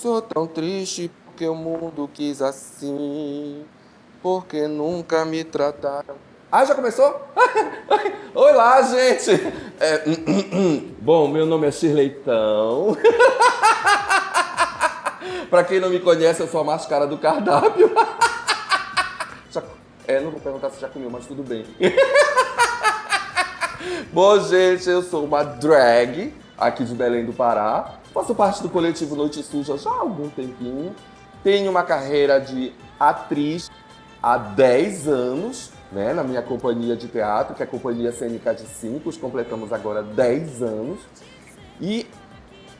sou tão triste porque o mundo quis assim, porque nunca me trataram. Ah, já começou? Oi lá, gente! É, bom, meu nome é Shirleitão. Para quem não me conhece, eu sou a máscara do cardápio. É, não vou perguntar se já comeu, mas tudo bem. Bom, gente, eu sou uma drag aqui de Belém do Pará. Faço parte do coletivo Noite Suja já há algum tempinho. Tenho uma carreira de atriz há 10 anos, né, na minha companhia de teatro, que é a Companhia Cênica de Cinco. Completamos agora 10 anos. E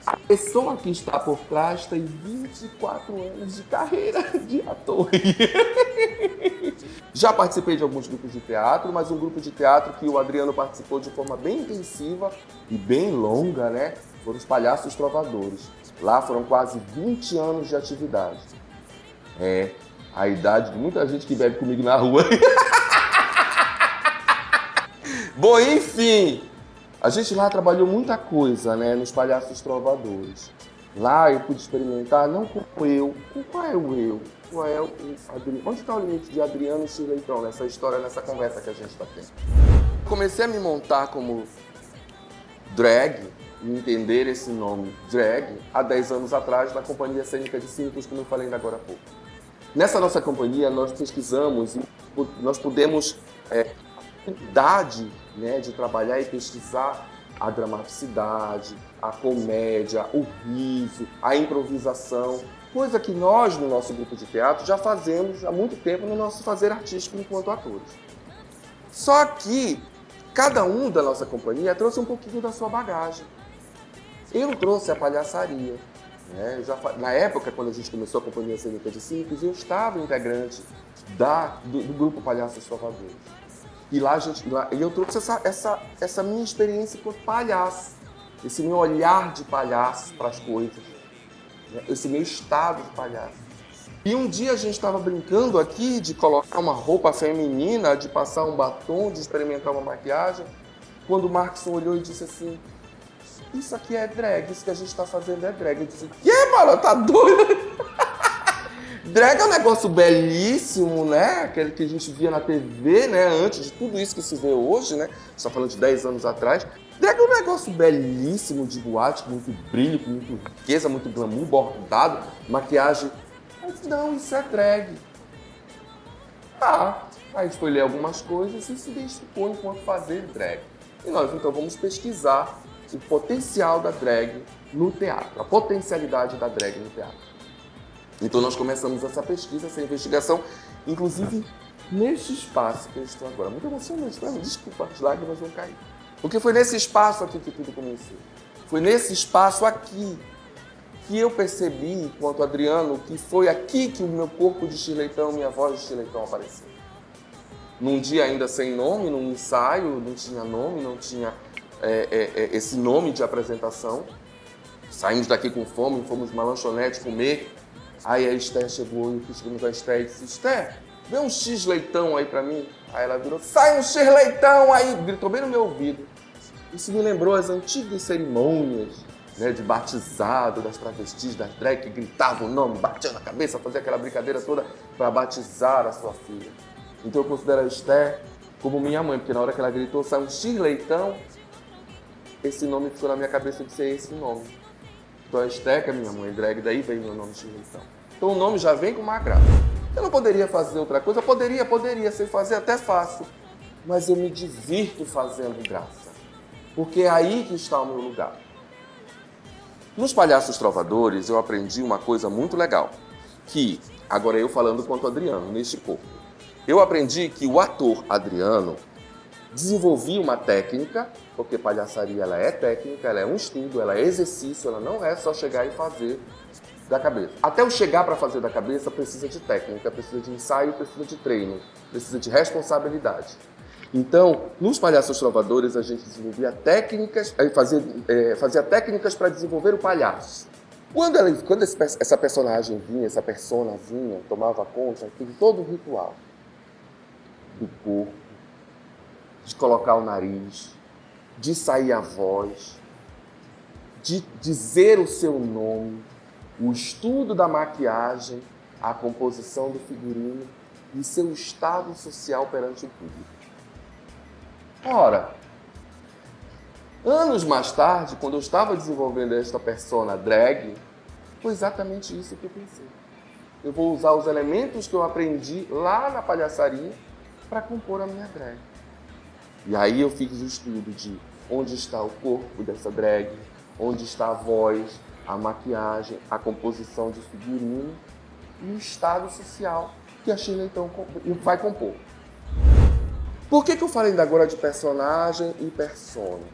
a pessoa que está por trás tem 24 anos de carreira de ator. Já participei de alguns grupos de teatro, mas um grupo de teatro que o Adriano participou de forma bem intensiva e bem longa, né? Foram os Palhaços Trovadores. Lá foram quase 20 anos de atividade. É, a idade de muita gente que bebe comigo na rua. Bom, enfim, a gente lá trabalhou muita coisa, né, nos Palhaços Trovadores. Lá eu pude experimentar, não com eu, com qual é o eu? Qual é o Adriano? Onde está o limite de Adriano e Chileitão nessa história, nessa conversa que a gente está tendo? Comecei a me montar como drag, e entender esse nome drag, há 10 anos atrás, na Companhia Cênica de Cínicos, como eu falei ainda agora há pouco. Nessa nossa companhia, nós pesquisamos e nós pudemos é, idade né, de trabalhar e pesquisar a dramaticidade, a comédia, o riso, a improvisação, coisa que nós, no nosso grupo de teatro, já fazemos há muito tempo no nosso fazer artístico enquanto atores. Só que cada um da nossa companhia trouxe um pouquinho da sua bagagem. Eu trouxe a palhaçaria. Né? Já, na época, quando a gente começou a Companhia Cênica de Simples, eu estava integrante da, do, do grupo Palhaços Salvadores. E lá, gente, lá, eu trouxe essa, essa, essa minha experiência enquanto palhaço, esse meu olhar de palhaço para as coisas, né? esse meu estado de palhaço. E um dia a gente estava brincando aqui de colocar uma roupa feminina, de passar um batom, de experimentar uma maquiagem, quando o Marcos olhou e disse assim, isso aqui é drag, isso que a gente está fazendo é drag. Eu disse, que, mano, tá doido? Drag é um negócio belíssimo, né? Aquele que a gente via na TV, né? Antes de tudo isso que se vê hoje, né? Você tá falando de 10 anos atrás. Drag é um negócio belíssimo de boate, com muito brilho, com muita riqueza, muito glamour, bordado, maquiagem. Mas não, isso é drag. Tá. Aí ler algumas coisas e se identificou enquanto fazer drag. E nós então vamos pesquisar o potencial da drag no teatro, a potencialidade da drag no teatro. Então nós começamos essa pesquisa, essa investigação, inclusive neste espaço que eu estou agora. Muito emocionante, né? desculpa, as lágrimas vão cair. Porque foi nesse espaço aqui que tudo começou. Foi nesse espaço aqui que eu percebi, enquanto Adriano, que foi aqui que o meu corpo de estileitão, minha voz de estileitão apareceu. Num dia ainda sem nome, num ensaio, não tinha nome, não tinha é, é, é, esse nome de apresentação. Saímos daqui com fome, fomos numa lanchonete comer Aí a Esther chegou e chegamos a Esther e disse, Esther, vê um X leitão aí pra mim. Aí ela virou, sai um X leitão aí, gritou bem no meu ouvido. Isso me lembrou as antigas cerimônias né, de batizado das travestis, das drag que gritavam o nome, batiam na cabeça, faziam aquela brincadeira toda para batizar a sua filha. Então eu considero a Esther como minha mãe, porque na hora que ela gritou, sai um X leitão, esse nome ficou na minha cabeça de ser esse nome. Então a Esteca, minha mãe, drag, daí vem meu nome de Então o nome já vem com uma graça. Eu não poderia fazer outra coisa? Eu poderia, poderia, sem fazer até fácil. Mas eu me divirto fazendo graça. Porque é aí que está o meu lugar. Nos Palhaços Trovadores eu aprendi uma coisa muito legal. Que, agora eu falando quanto Adriano, neste corpo. Eu aprendi que o ator Adriano desenvolvi uma técnica, porque palhaçaria ela é técnica, ela é um estudo, ela é exercício, ela não é só chegar e fazer da cabeça. Até o chegar para fazer da cabeça precisa de técnica, precisa de ensaio, precisa de treino, precisa de responsabilidade. Então, nos Palhaços Trovadores, a gente desenvolvia técnicas, eh, fazia, é, fazia técnicas para desenvolver o palhaço. Quando, ela, quando esse, essa personagem vinha, essa persona vinha, tomava conta, teve todo o ritual do corpo, de colocar o nariz, de sair a voz, de dizer o seu nome, o estudo da maquiagem, a composição do figurino e seu estado social perante o público. Ora, anos mais tarde, quando eu estava desenvolvendo esta persona drag, foi exatamente isso que eu pensei. Eu vou usar os elementos que eu aprendi lá na palhaçaria para compor a minha drag. E aí eu fiz o estudo de onde está o corpo dessa drag, onde está a voz, a maquiagem, a composição de figurino e o estado social que a Sheila então vai compor. Por que, que eu falei ainda agora de personagem e persona?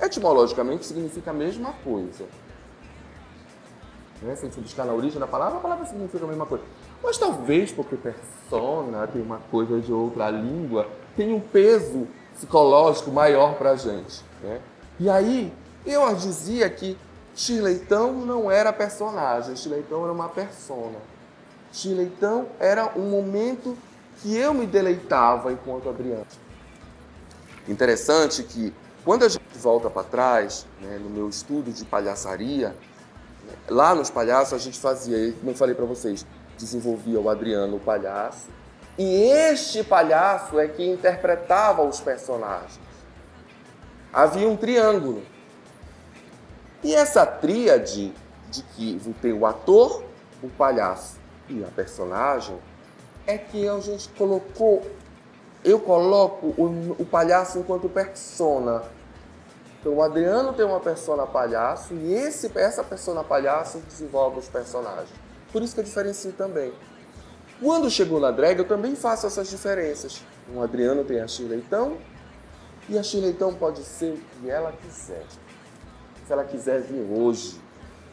Etimologicamente significa a mesma coisa. Né? Se a gente buscar na origem da palavra, a palavra significa a mesma coisa. Mas talvez porque persona tem uma coisa de outra língua, tem um peso psicológico maior para a gente. Né? E aí, eu dizia que Chileitão não era personagem, Chileitão era uma persona. Chileitão era um momento que eu me deleitava enquanto Adriano. Interessante que quando a gente volta para trás, né, no meu estudo de palhaçaria, né, lá nos palhaços a gente fazia, como eu falei para vocês, desenvolvia o Adriano, o palhaço, e este palhaço é que interpretava os personagens. Havia um triângulo. E essa tríade de que tem o ator, o palhaço e a personagem é que a gente colocou, eu coloco o, o palhaço enquanto persona. Então o Adriano tem uma persona palhaço e esse, essa persona palhaço desenvolve os personagens. Por isso que eu diferencio também. Quando chegou na drag, eu também faço essas diferenças. O Adriano tem a Chileitão e a Chileitão pode ser o que ela quiser se ela quiser vir hoje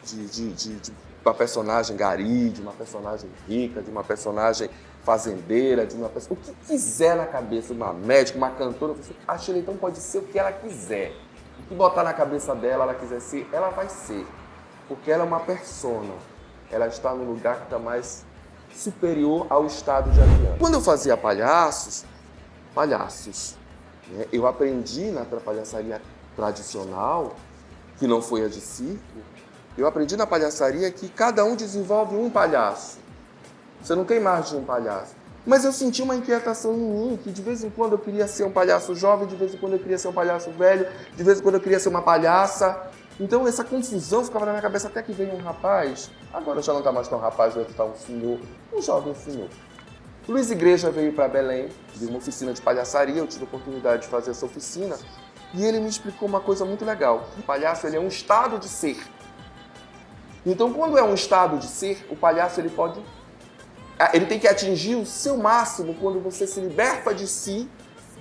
de, de, de, de uma personagem gari, de uma personagem rica, de uma personagem fazendeira, de uma pessoa, o que quiser na cabeça, uma médica, uma cantora, a Sheila então pode ser o que ela quiser. O que botar na cabeça dela, ela quiser ser, ela vai ser. Porque ela é uma persona. Ela está no lugar que está mais superior ao estado de Adriano. Quando eu fazia palhaços, palhaços, né, eu aprendi na palhaçaria tradicional que não foi a de circo, eu aprendi na palhaçaria que cada um desenvolve um palhaço. Você não tem mais de um palhaço. Mas eu senti uma inquietação em mim, que de vez em quando eu queria ser um palhaço jovem, de vez em quando eu queria ser um palhaço velho, de vez em quando eu queria ser uma palhaça. Então essa confusão ficava na minha cabeça até que veio um rapaz, agora já não está mais tão rapaz, já está um senhor, um jovem senhor. Luiz Igreja veio para Belém, de uma oficina de palhaçaria, eu tive a oportunidade de fazer essa oficina, e ele me explicou uma coisa muito legal. O palhaço ele é um estado de ser. Então, quando é um estado de ser, o palhaço ele pode ah, ele tem que atingir o seu máximo quando você se liberta de si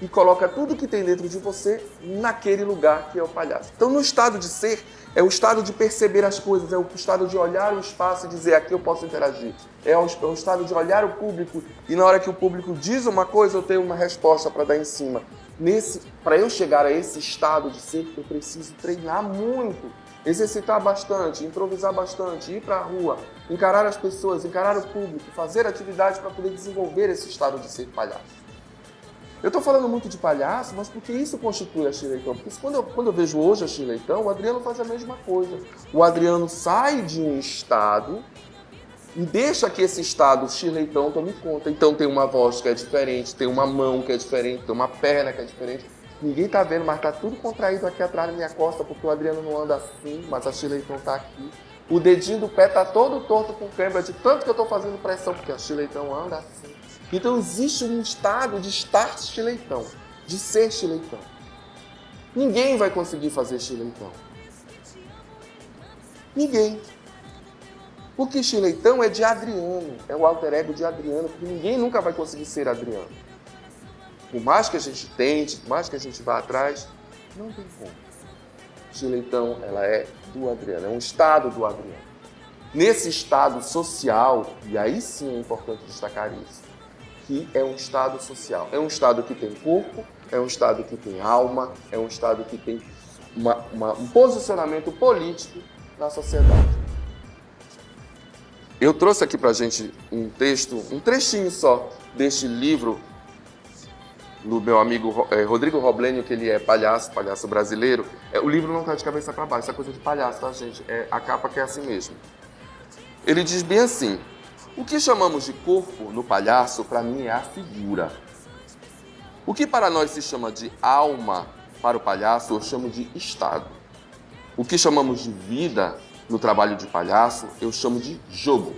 e coloca tudo que tem dentro de você naquele lugar que é o palhaço. Então, no estado de ser, é o estado de perceber as coisas, é o estado de olhar o espaço e dizer aqui eu posso interagir. É o, é o estado de olhar o público e na hora que o público diz uma coisa, eu tenho uma resposta para dar em cima para eu chegar a esse estado de ser, eu preciso treinar muito, exercitar bastante, improvisar bastante, ir para a rua, encarar as pessoas, encarar o público, fazer atividades para poder desenvolver esse estado de ser palhaço. Eu estou falando muito de palhaço, mas porque isso constitui a Chileitão. Porque quando eu, quando eu vejo hoje a Chileitão, o Adriano faz a mesma coisa. O Adriano sai de um estado e deixa que esse estado chileitão tome conta. Então tem uma voz que é diferente, tem uma mão que é diferente, tem uma perna que é diferente. Ninguém tá vendo, mas tá tudo contraído aqui atrás da minha costa, porque o Adriano não anda assim, mas a chileitão tá aqui. O dedinho do pé tá todo torto com câimbra, de tanto que eu tô fazendo pressão, porque a chileitão anda assim. Então existe um estado de estar chileitão, de ser chileitão. Ninguém vai conseguir fazer chileitão. Ninguém. Porque Chileitão é de Adriano, é o alter ego de Adriano, porque ninguém nunca vai conseguir ser Adriano. Por mais que a gente tente, por mais que a gente vá atrás, não tem como. Chileitão, ela é do Adriano, é um estado do Adriano. Nesse estado social, e aí sim é importante destacar isso, que é um estado social. É um estado que tem corpo, é um estado que tem alma, é um estado que tem uma, uma, um posicionamento político na sociedade. Eu trouxe aqui para a gente um texto, um trechinho só deste livro do meu amigo é, Rodrigo Roblenio, que ele é palhaço, palhaço brasileiro. É, o livro não está de cabeça para baixo, é coisa de palhaço, tá, gente? É a capa que é assim mesmo. Ele diz bem assim: o que chamamos de corpo no palhaço, para mim, é a figura. O que para nós se chama de alma, para o palhaço, eu chamo de estado. O que chamamos de vida no trabalho de palhaço, eu chamo de jogo.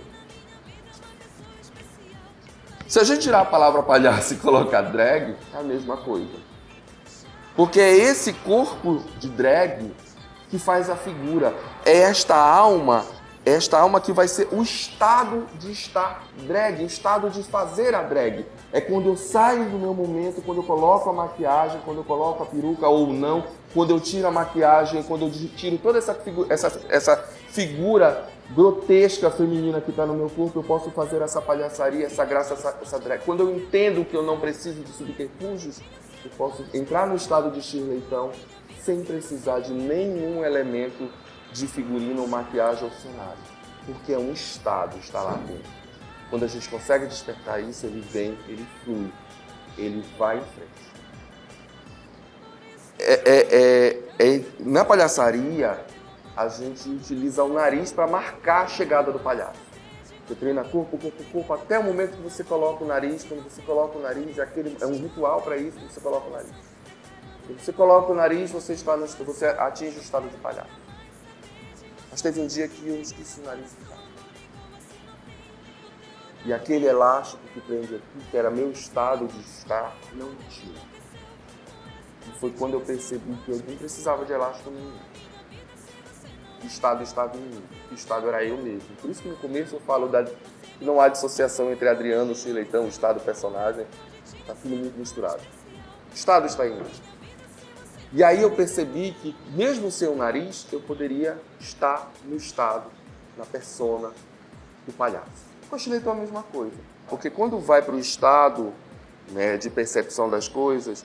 Se a gente tirar a palavra palhaço e colocar drag, é a mesma coisa. Porque é esse corpo de drag que faz a figura. É esta alma, esta alma que vai ser o estado de estar drag, o estado de fazer a drag. É quando eu saio do meu momento, quando eu coloco a maquiagem, quando eu coloco a peruca ou não, quando eu tiro a maquiagem, quando eu tiro toda essa figura, essa, essa figura grotesca feminina que está no meu corpo, eu posso fazer essa palhaçaria, essa graça, essa, essa drag. Quando eu entendo que eu não preciso de subterfúgios, eu posso entrar no estado de Shirley, então, sem precisar de nenhum elemento de figurino ou maquiagem ou cenário. Porque é um estado, está lá dentro. Quando a gente consegue despertar isso, ele vem, ele flui, ele vai em frente. É, é, é, é na palhaçaria, a gente utiliza o nariz para marcar a chegada do palhaço. Você treina corpo, corpo, corpo, até o momento que você coloca o nariz. Quando você coloca o nariz, é, aquele, é um ritual para isso, você coloca o nariz. Quando você coloca o nariz, você, está no, você atinge o estado de palhaço. Mas teve um dia que eu esqueci o nariz de E aquele elástico que prende aqui, que era meu estado de estar, não tinha. E foi quando eu percebi que eu nem precisava de elástico nenhum que estado estava em mim, que estado era eu mesmo. Por isso que no começo eu falo que não há dissociação entre Adriano, o Chileitão, o estado, o personagem, está tudo muito misturado. O estado está em mim. E aí eu percebi que, mesmo sem o nariz, eu poderia estar no estado, na persona do palhaço. O Chileitão é a mesma coisa. Porque quando vai para o estado né, de percepção das coisas,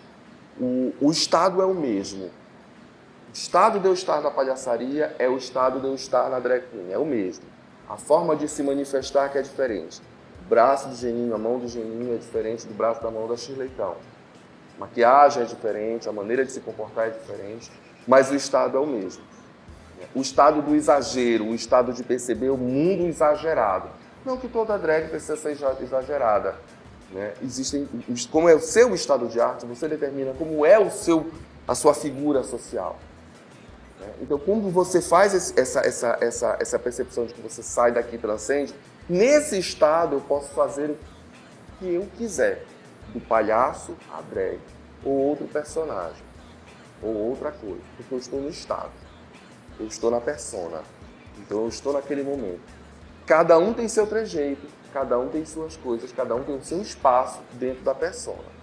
o, o estado é o mesmo, o estado de eu estar na palhaçaria é o estado de eu estar na drag queen, é o mesmo. A forma de se manifestar que é diferente. O braço do Geninho, a mão do Geninho é diferente do braço da mão da Shirleytão. A maquiagem é diferente, a maneira de se comportar é diferente, mas o estado é o mesmo. O estado do exagero, o estado de perceber o mundo exagerado. Não que toda drag precisa ser exagerada. Né? Existem, como é o seu estado de arte, você determina como é o seu, a sua figura social. Né? Então, quando você faz essa, essa, essa, essa percepção de que você sai daqui e transcende, nesse estado eu posso fazer o que eu quiser, do palhaço a drag, ou outro personagem, ou outra coisa, porque eu estou no estado, eu estou na persona, então eu estou naquele momento. Cada um tem seu trejeito, cada um tem suas coisas, cada um tem o seu espaço dentro da persona.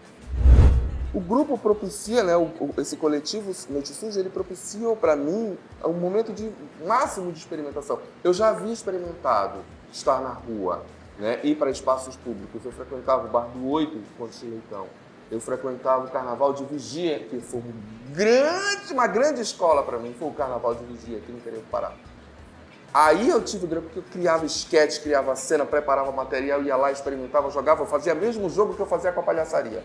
O grupo propicia, né, o, o, esse coletivo Noticins, ele propicia para mim um momento de máximo de experimentação. Eu já havia experimentado estar na rua, né, ir para espaços públicos. Eu frequentava o Bar do Oito, quando cheguei então. Eu frequentava o Carnaval de Vigia, que foi um grande, uma grande escola para mim, foi o Carnaval de Vigia aqui no interior do Pará. Aí eu tive grande porque eu criava esquete, criava cena, preparava material, ia lá, experimentava, jogava, fazia o mesmo jogo que eu fazia com a palhaçaria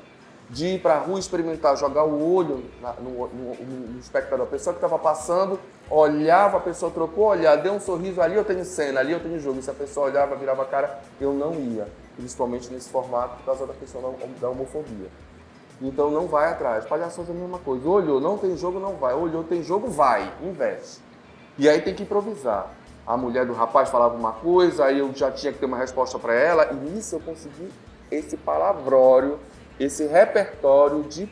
de ir para a rua experimentar, jogar o olho na, no, no, no, espectador. A pessoa que estava passando olhava, a pessoa trocou olhar, deu um sorriso, ali eu tenho cena, ali eu tenho jogo. E se a pessoa olhava, virava a cara, eu não ia. Principalmente nesse formato por causa da questão da homofobia. Então não vai atrás. Palhaços é a mesma coisa. Olhou, não tem jogo, não vai. Olhou, tem jogo, vai, investe. E aí tem que improvisar. A mulher do rapaz falava uma coisa, aí eu já tinha que ter uma resposta para ela, e nisso eu consegui esse palavrório esse repertório de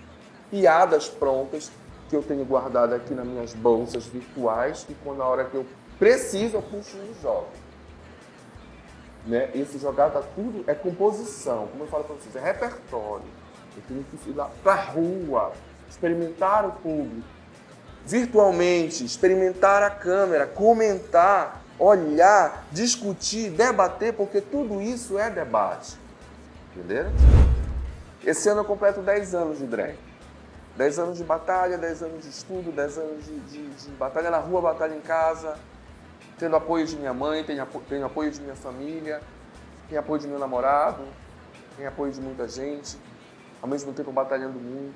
piadas prontas que eu tenho guardado aqui nas minhas bolsas virtuais e quando na hora que eu preciso eu puxo e jogo. Né? Esse jogar tá tudo é composição, como eu falo para vocês, é repertório. Eu tenho que ir lá para rua, experimentar o público, virtualmente, experimentar a câmera, comentar, olhar, discutir, debater, porque tudo isso é debate. Entenderam? Esse ano eu completo 10 anos de drag. 10 anos de batalha, 10 anos de estudo, 10 anos de, de, de, batalha na rua, batalha em casa, tendo apoio de minha mãe, tenho, apo tenho apoio de minha família, tenho apoio de meu namorado, tenho apoio de muita gente, ao mesmo tempo batalhando muito.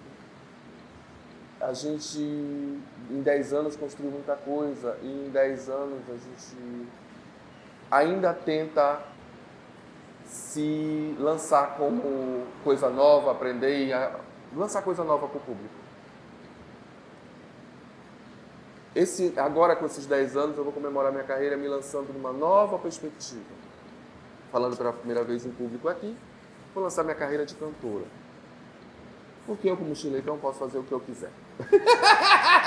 A gente, em 10 anos, construiu muita coisa, e em 10 anos a gente ainda tenta se lançar como coisa nova, aprender e lançar coisa nova para o público. Esse, agora, com esses 10 anos, eu vou comemorar minha carreira me lançando numa nova perspectiva. Falando pela primeira vez em público aqui, vou lançar minha carreira de cantora. Porque eu, como chiletão, posso fazer o que eu quiser.